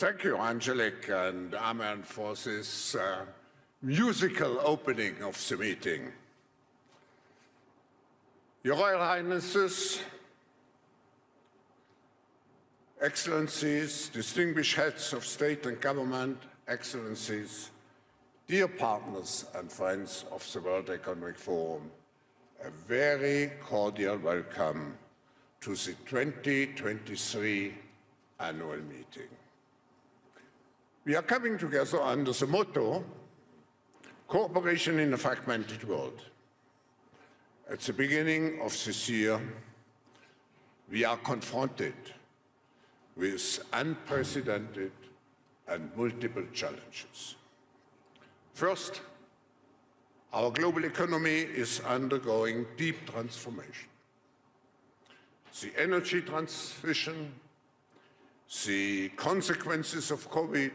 Thank you, Angelic and Amen, for this uh, musical opening of the meeting. Your Royal Highnesses, Excellencies, distinguished heads of state and government, Excellencies, dear partners and friends of the World Economic Forum, a very cordial welcome to the 2023 annual meeting. We are coming together under the motto, Cooperation in a Fragmented World. At the beginning of this year, we are confronted with unprecedented and multiple challenges. First, our global economy is undergoing deep transformation. The energy transition the consequences of COVID,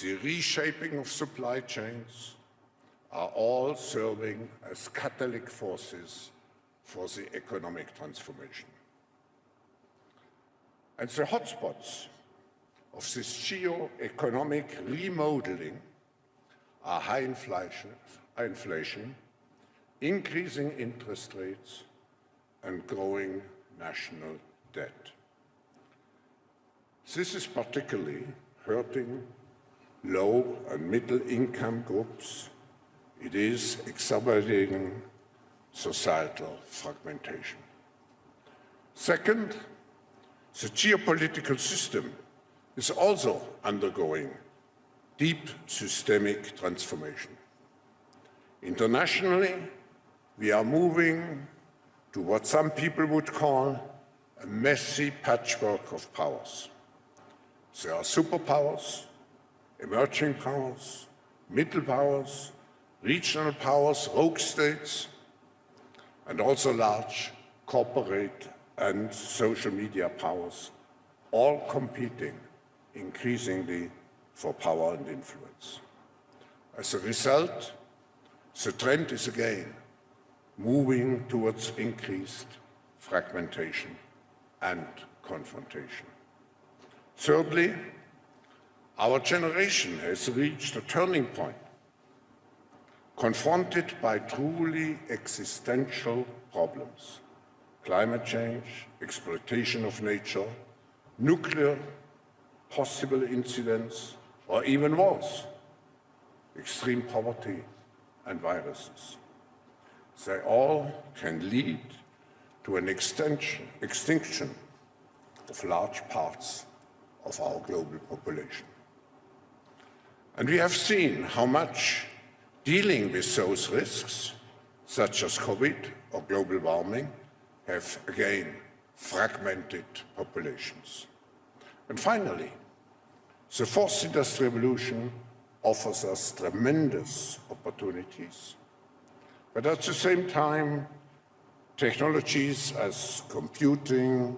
the reshaping of supply chains are all serving as catalytic forces for the economic transformation. And the hotspots of this geo-economic remodeling are high inflation, high inflation, increasing interest rates, and growing national debt. This is particularly hurting low and middle income groups. It is exacerbating societal fragmentation. Second, the geopolitical system is also undergoing deep systemic transformation. Internationally, we are moving to what some people would call a messy patchwork of powers. There are superpowers, emerging powers, middle powers, regional powers, rogue states, and also large corporate and social media powers, all competing increasingly for power and influence. As a result, the trend is again moving towards increased fragmentation and confrontation. Thirdly, our generation has reached a turning point, confronted by truly existential problems, climate change, exploitation of nature, nuclear possible incidents, or even wars, extreme poverty and viruses. They all can lead to an extinction of large parts of our global population. And we have seen how much dealing with those risks, such as COVID or global warming, have again fragmented populations. And finally, the fourth industrial revolution offers us tremendous opportunities, but at the same time, technologies as computing,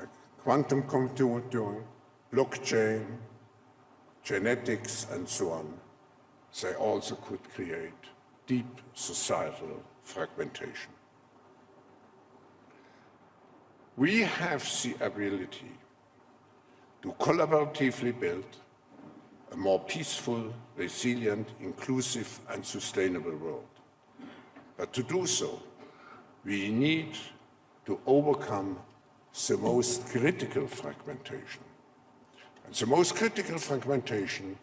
uh, quantum computing, blockchain, genetics, and so on, they also could create deep societal fragmentation. We have the ability to collaboratively build a more peaceful, resilient, inclusive and sustainable world. But to do so, we need to overcome the most critical fragmentation. The most critical fragmentation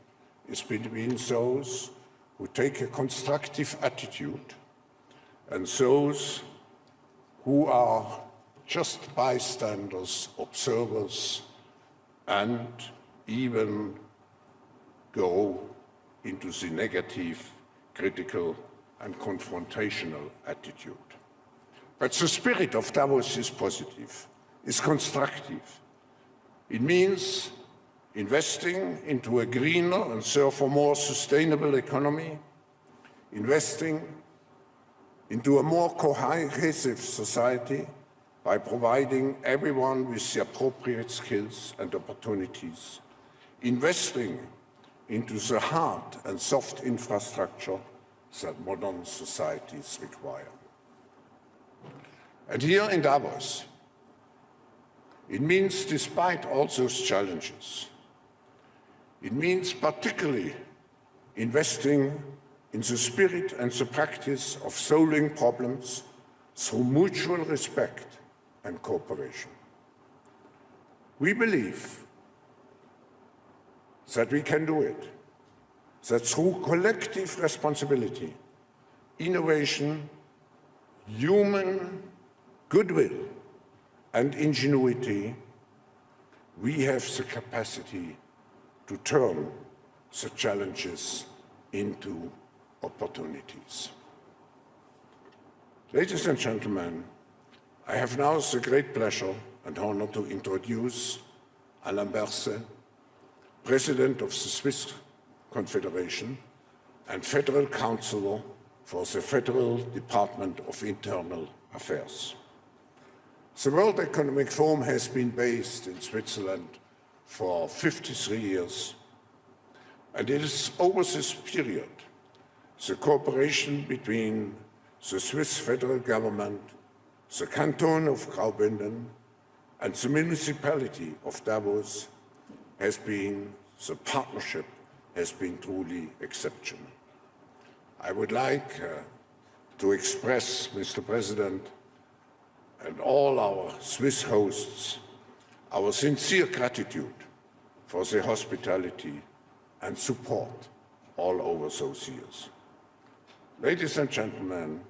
is between those who take a constructive attitude and those who are just bystanders, observers, and even go into the negative, critical, and confrontational attitude. But the spirit of Davos is positive, is constructive. It means investing into a greener and therefore more sustainable economy, investing into a more cohesive society by providing everyone with the appropriate skills and opportunities, investing into the hard and soft infrastructure that modern societies require. And here in Davos, it means despite all those challenges, It means particularly investing in the spirit and the practice of solving problems through mutual respect and cooperation. We believe that we can do it, that through collective responsibility, innovation, human goodwill and ingenuity, we have the capacity to turn the challenges into opportunities. Ladies and gentlemen, I have now the great pleasure and honor to introduce Alain Berset, President of the Swiss Confederation and Federal Counselor for the Federal Department of Internal Affairs. The World Economic Forum has been based in Switzerland for 53 years, and it is over this period the cooperation between the Swiss federal government, the canton of Graubünden, and the municipality of Davos has been, the partnership has been truly exceptional. I would like uh, to express, Mr. President, and all our Swiss hosts, our sincere gratitude for the hospitality and support all over those years. Ladies and gentlemen,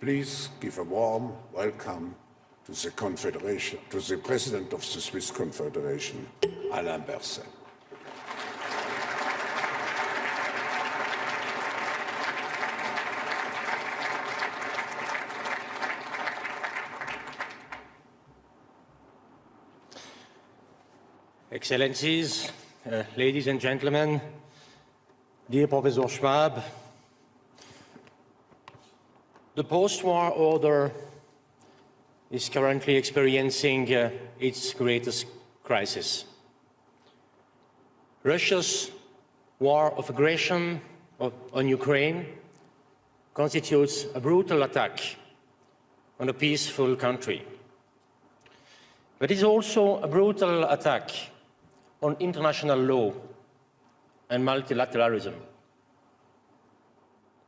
please give a warm welcome to the Confederation, to the President of the Swiss Confederation, Alain Berset. Excellencies, uh, ladies and gentlemen, dear Professor Schwab, the post-war order is currently experiencing uh, its greatest crisis. Russia's war of aggression on Ukraine constitutes a brutal attack on a peaceful country. But it is also a brutal attack on international law and multilateralism.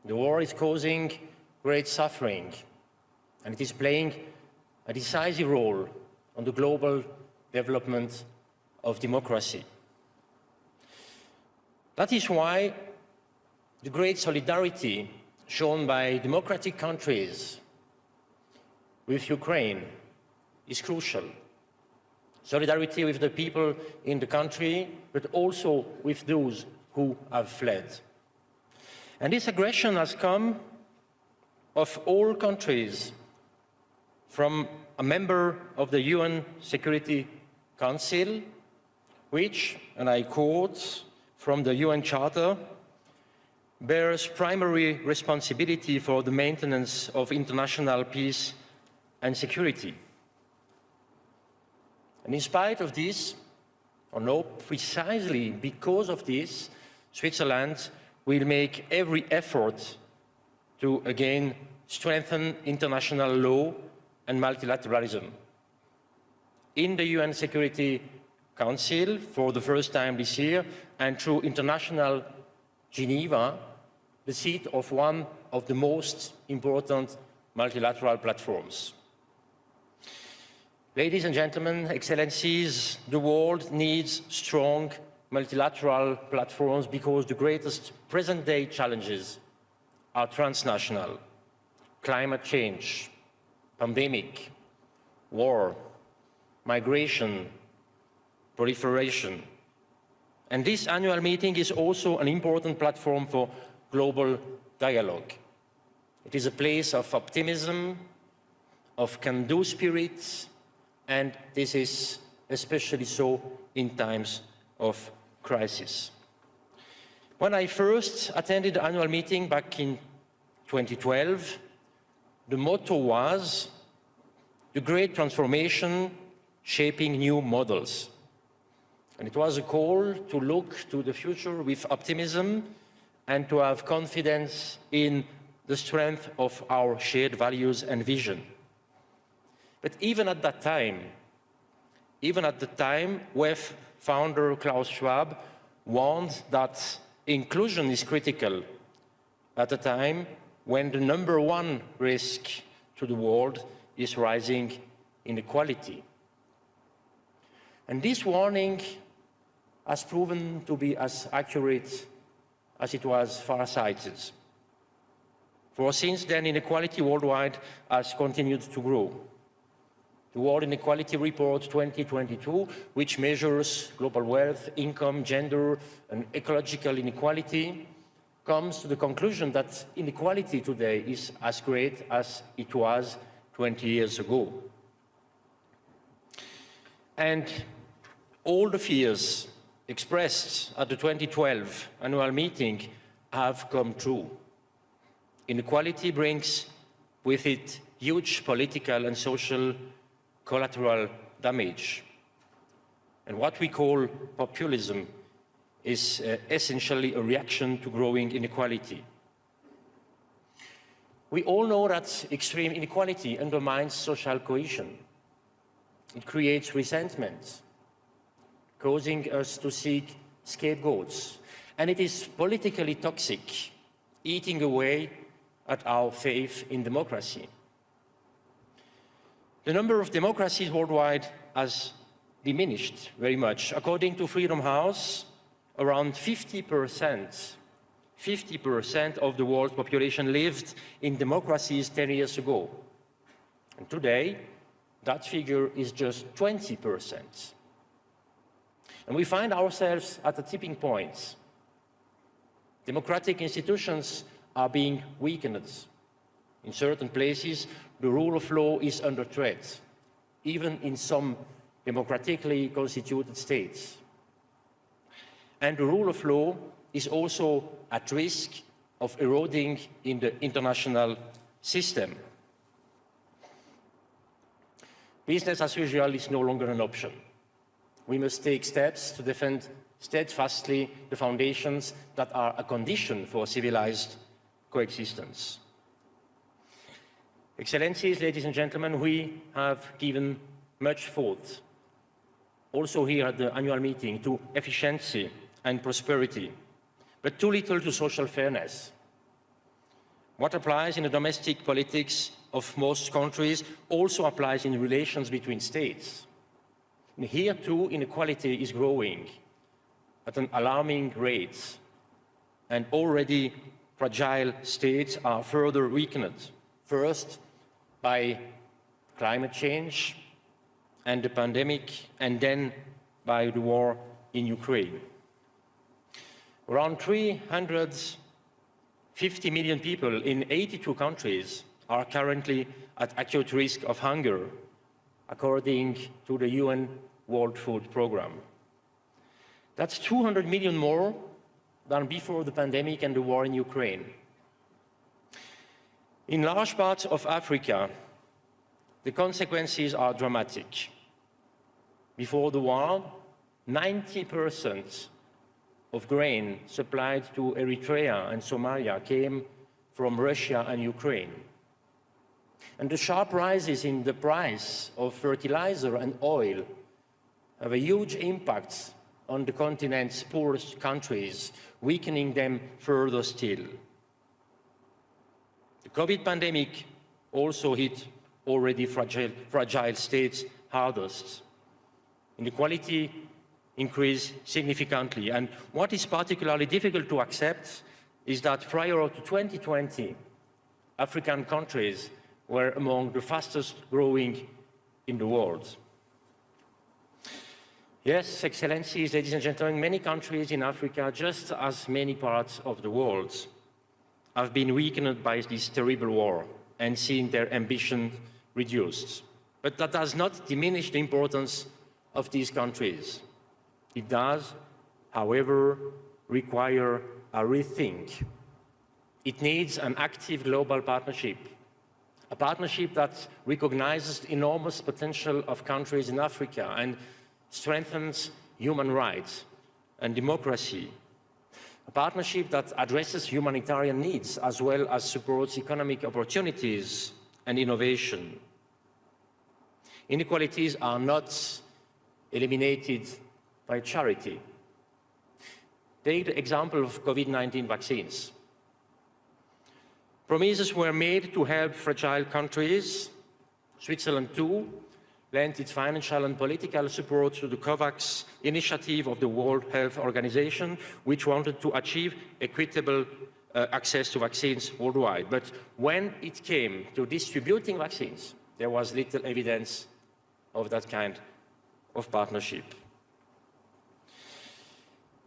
The war is causing great suffering and it is playing a decisive role on the global development of democracy. That is why the great solidarity shown by democratic countries with Ukraine is crucial. Solidarity with the people in the country, but also with those who have fled. And this aggression has come of all countries from a member of the UN Security Council, which, and I quote from the UN Charter, bears primary responsibility for the maintenance of international peace and security. And in spite of this, or no, precisely because of this, Switzerland will make every effort to again strengthen international law and multilateralism. In the UN Security Council, for the first time this year, and through international Geneva, the seat of one of the most important multilateral platforms. Ladies and gentlemen, excellencies, the world needs strong multilateral platforms because the greatest present-day challenges are transnational. Climate change, pandemic, war, migration, proliferation. And this annual meeting is also an important platform for global dialogue. It is a place of optimism, of can-do spirit, and this is especially so in times of crisis. When I first attended the annual meeting back in 2012, the motto was the great transformation shaping new models. And it was a call to look to the future with optimism and to have confidence in the strength of our shared values and vision. But even at that time, even at the time, WEF founder Klaus Schwab warned that inclusion is critical at a time when the number one risk to the world is rising inequality. And this warning has proven to be as accurate as it was far-sighted. For since then, inequality worldwide has continued to grow. The World Inequality Report 2022, which measures global wealth, income, gender, and ecological inequality, comes to the conclusion that inequality today is as great as it was 20 years ago. And all the fears expressed at the 2012 annual meeting have come true. Inequality brings with it huge political and social collateral damage. And what we call populism is uh, essentially a reaction to growing inequality. We all know that extreme inequality undermines social cohesion. It creates resentment, causing us to seek scapegoats. And it is politically toxic, eating away at our faith in democracy. The number of democracies worldwide has diminished very much. According to Freedom House, around 50%, 50% of the world's population lived in democracies 10 years ago. And today, that figure is just 20%. And we find ourselves at a tipping point. Democratic institutions are being weakened. In certain places, the rule of law is under threat, even in some democratically constituted states. And the rule of law is also at risk of eroding in the international system. Business as usual is no longer an option. We must take steps to defend steadfastly the foundations that are a condition for civilized coexistence. Excellencies, ladies and gentlemen, we have given much thought, also here at the annual meeting, to efficiency and prosperity, but too little to social fairness. What applies in the domestic politics of most countries also applies in relations between states. And here too, inequality is growing at an alarming rate, and already fragile states are further weakened. First, by climate change and the pandemic, and then by the war in Ukraine. Around 350 million people in 82 countries are currently at acute risk of hunger, according to the UN World Food Programme. That's 200 million more than before the pandemic and the war in Ukraine. In large parts of Africa, the consequences are dramatic. Before the war, 90% of grain supplied to Eritrea and Somalia came from Russia and Ukraine. And the sharp rises in the price of fertilizer and oil have a huge impact on the continent's poorest countries, weakening them further still. COVID pandemic also hit already fragile, fragile states hardest. Inequality increased significantly. And what is particularly difficult to accept is that prior to 2020, African countries were among the fastest growing in the world. Yes, Excellencies, ladies and gentlemen, many countries in Africa, just as many parts of the world, have been weakened by this terrible war and seen their ambition reduced. But that does not diminish the importance of these countries. It does, however, require a rethink. It needs an active global partnership, a partnership that recognizes the enormous potential of countries in Africa and strengthens human rights and democracy a partnership that addresses humanitarian needs as well as supports economic opportunities and innovation. Inequalities are not eliminated by charity. Take the example of COVID-19 vaccines. Promises were made to help fragile countries. Switzerland, too, lent its financial and political support to the COVAX initiative of the World Health Organization, which wanted to achieve equitable uh, access to vaccines worldwide. But when it came to distributing vaccines, there was little evidence of that kind of partnership.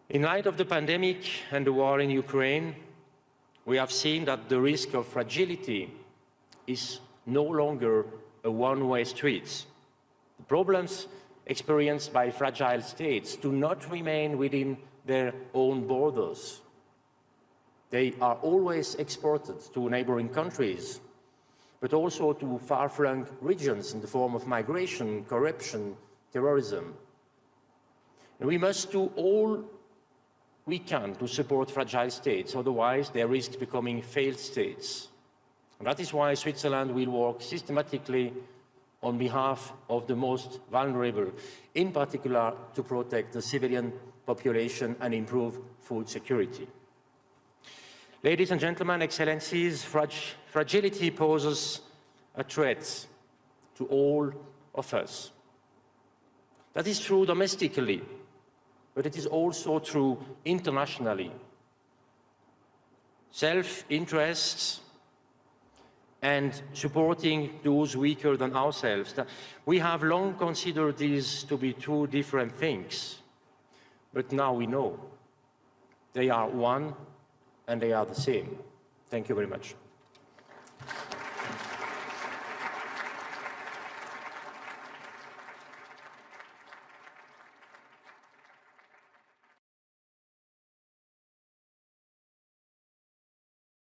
In light of the pandemic and the war in Ukraine, we have seen that the risk of fragility is no longer a one-way street. The problems experienced by fragile states do not remain within their own borders. They are always exported to neighboring countries, but also to far-flung regions in the form of migration, corruption, terrorism. And we must do all we can to support fragile states, otherwise they risk becoming failed states. And that is why Switzerland will work systematically on behalf of the most vulnerable, in particular to protect the civilian population and improve food security. Ladies and gentlemen, excellencies, frag fragility poses a threat to all of us. That is true domestically, but it is also true internationally. Self-interests and supporting those weaker than ourselves. We have long considered these to be two different things, but now we know they are one and they are the same. Thank you very much.